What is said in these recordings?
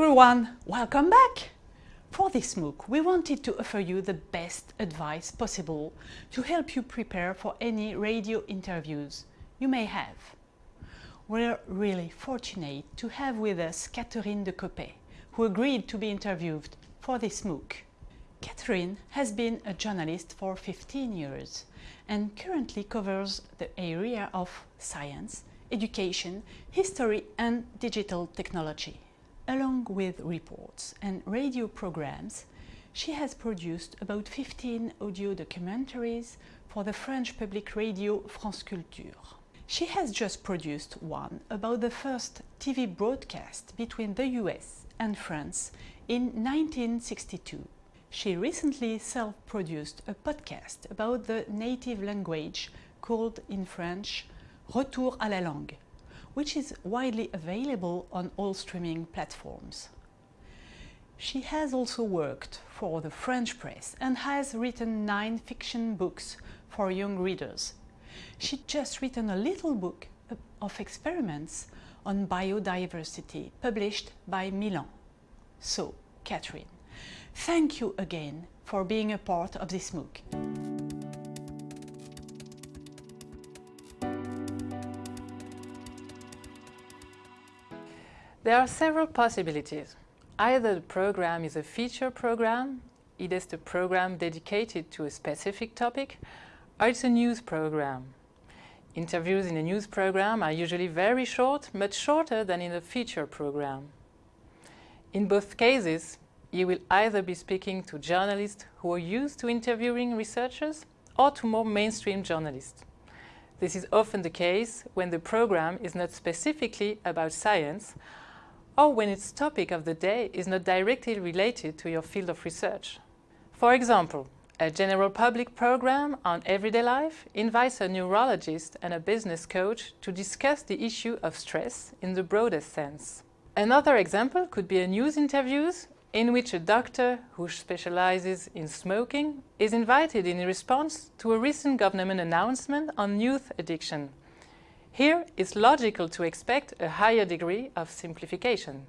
everyone, welcome back! For this MOOC, we wanted to offer you the best advice possible to help you prepare for any radio interviews you may have. We're really fortunate to have with us Catherine de Coppet, who agreed to be interviewed for this MOOC. Catherine has been a journalist for 15 years and currently covers the area of science, education, history and digital technology. Along with reports and radio programs, she has produced about 15 audio documentaries for the French public radio France Culture. She has just produced one about the first TV broadcast between the US and France in 1962. She recently self-produced a podcast about the native language called in French Retour à la langue which is widely available on all streaming platforms. She has also worked for the French press and has written nine fiction books for young readers. She just written a little book of experiments on biodiversity published by Milan. So, Catherine, thank you again for being a part of this MOOC. There are several possibilities. Either the program is a feature program, it is the program dedicated to a specific topic, or it's a news program. Interviews in a news program are usually very short, much shorter than in a feature program. In both cases, you will either be speaking to journalists who are used to interviewing researchers or to more mainstream journalists. This is often the case when the program is not specifically about science or when its topic of the day is not directly related to your field of research. For example, a general public program on everyday life invites a neurologist and a business coach to discuss the issue of stress in the broadest sense. Another example could be a news interviews in which a doctor who specializes in smoking is invited in response to a recent government announcement on youth addiction here, it's logical to expect a higher degree of simplification.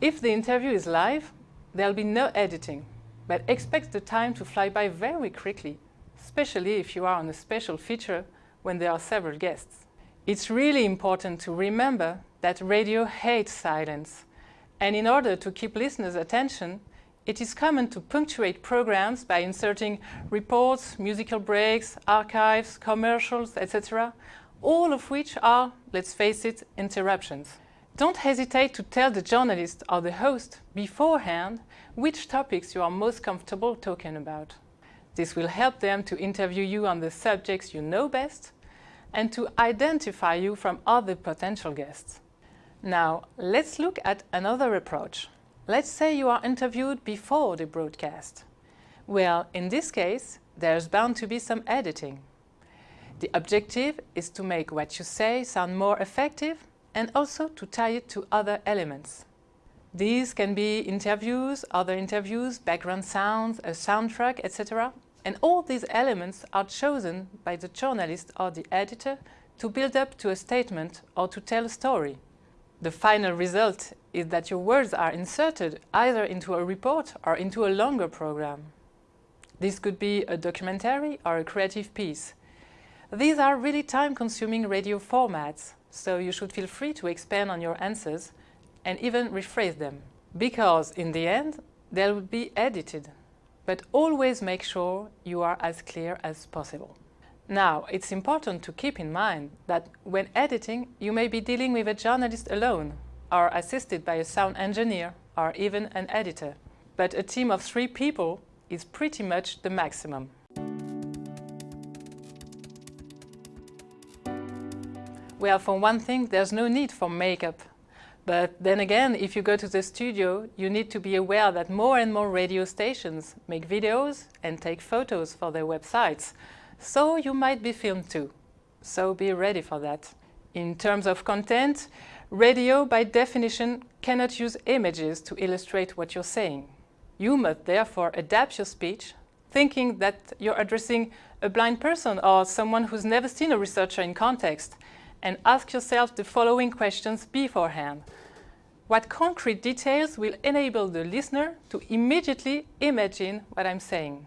If the interview is live, there'll be no editing, but expect the time to fly by very quickly, especially if you are on a special feature when there are several guests. It's really important to remember that radio hates silence, and in order to keep listeners' attention, it is common to punctuate programs by inserting reports, musical breaks, archives, commercials, etc., all of which are, let's face it, interruptions. Don't hesitate to tell the journalist or the host beforehand which topics you are most comfortable talking about. This will help them to interview you on the subjects you know best and to identify you from other potential guests. Now, let's look at another approach. Let's say you are interviewed before the broadcast. Well, in this case, there's bound to be some editing. The objective is to make what you say sound more effective and also to tie it to other elements. These can be interviews, other interviews, background sounds, a soundtrack, etc. And all these elements are chosen by the journalist or the editor to build up to a statement or to tell a story. The final result is that your words are inserted either into a report or into a longer program. This could be a documentary or a creative piece. These are really time-consuming radio formats, so you should feel free to expand on your answers and even rephrase them. Because in the end, they will be edited. But always make sure you are as clear as possible. Now, it's important to keep in mind that when editing, you may be dealing with a journalist alone or assisted by a sound engineer or even an editor. But a team of three people is pretty much the maximum. Well, for one thing, there's no need for makeup. But then again, if you go to the studio, you need to be aware that more and more radio stations make videos and take photos for their websites. So you might be filmed too. So be ready for that. In terms of content, Radio, by definition, cannot use images to illustrate what you're saying. You must therefore adapt your speech, thinking that you're addressing a blind person or someone who's never seen a researcher in context, and ask yourself the following questions beforehand. What concrete details will enable the listener to immediately imagine what I'm saying?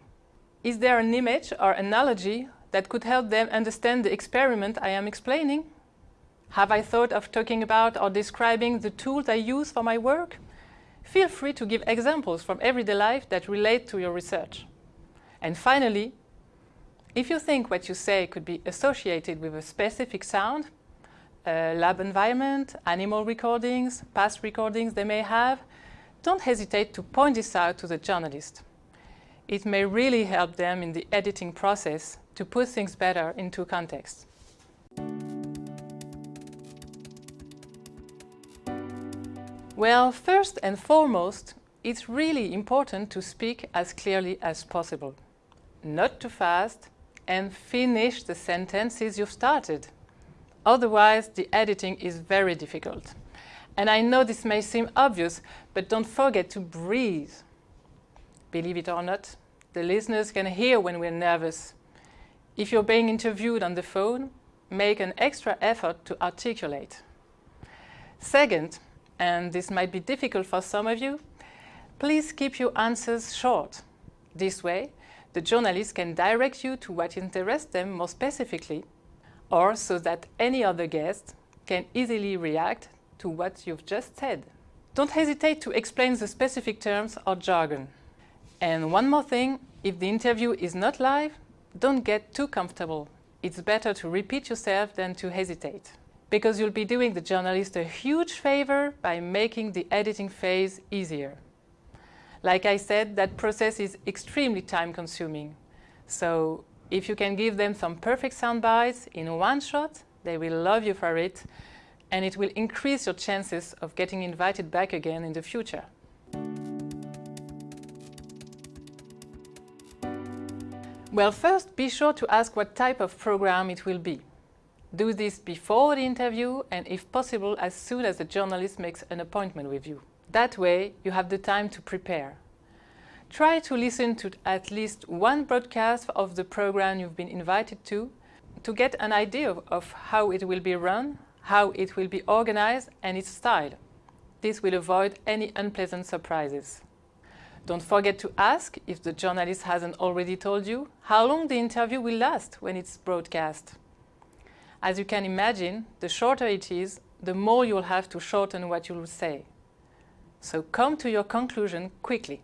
Is there an image or analogy that could help them understand the experiment I am explaining? Have I thought of talking about or describing the tools I use for my work? Feel free to give examples from everyday life that relate to your research. And finally, if you think what you say could be associated with a specific sound, a lab environment, animal recordings, past recordings they may have, don't hesitate to point this out to the journalist. It may really help them in the editing process to put things better into context. Well, first and foremost, it's really important to speak as clearly as possible. Not too fast and finish the sentences you've started. Otherwise, the editing is very difficult. And I know this may seem obvious, but don't forget to breathe. Believe it or not, the listeners can hear when we're nervous. If you're being interviewed on the phone, make an extra effort to articulate. Second, and this might be difficult for some of you, please keep your answers short. This way, the journalist can direct you to what interests them more specifically, or so that any other guest can easily react to what you've just said. Don't hesitate to explain the specific terms or jargon. And one more thing, if the interview is not live, don't get too comfortable. It's better to repeat yourself than to hesitate. Because you'll be doing the journalist a huge favor by making the editing phase easier. Like I said, that process is extremely time consuming. So if you can give them some perfect sound bites in one shot, they will love you for it and it will increase your chances of getting invited back again in the future. Well, first be sure to ask what type of program it will be. Do this before the interview and if possible as soon as the journalist makes an appointment with you. That way you have the time to prepare. Try to listen to at least one broadcast of the program you've been invited to to get an idea of, how it will be run, how it will be organized and its style. This will avoid any unpleasant surprises. Don't forget to ask, if the journalist hasn't already told you, how long the interview will last when it's broadcast. As you can imagine, the shorter it is, the more you'll have to shorten what you'll say. So come to your conclusion quickly.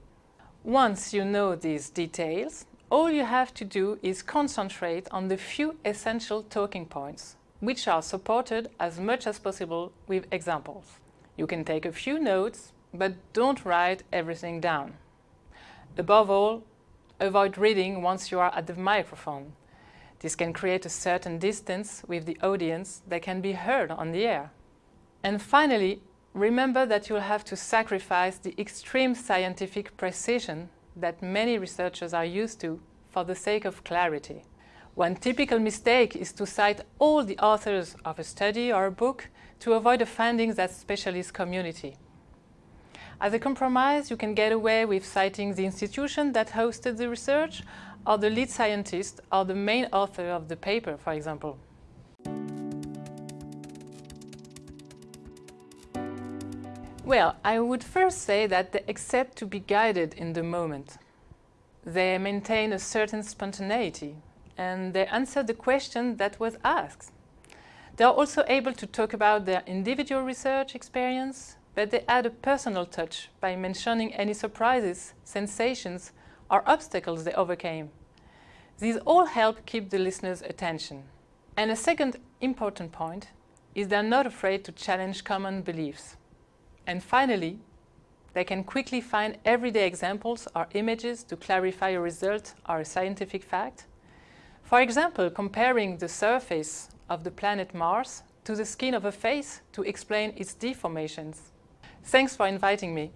Once you know these details, all you have to do is concentrate on the few essential talking points, which are supported as much as possible with examples. You can take a few notes, but don't write everything down. Above all, avoid reading once you are at the microphone. This can create a certain distance with the audience that can be heard on the air. And finally, remember that you'll have to sacrifice the extreme scientific precision that many researchers are used to for the sake of clarity. One typical mistake is to cite all the authors of a study or a book to avoid offending that specialist community. As a compromise, you can get away with citing the institution that hosted the research or the lead scientist or the main author of the paper, for example. Well, I would first say that they accept to be guided in the moment. They maintain a certain spontaneity and they answer the question that was asked. They are also able to talk about their individual research experience, but they add a personal touch by mentioning any surprises, sensations or obstacles they overcame. These all help keep the listener's attention. And a second important point is they're not afraid to challenge common beliefs. And finally, they can quickly find everyday examples or images to clarify a result or a scientific fact. For example, comparing the surface of the planet Mars to the skin of a face to explain its deformations. Thanks for inviting me.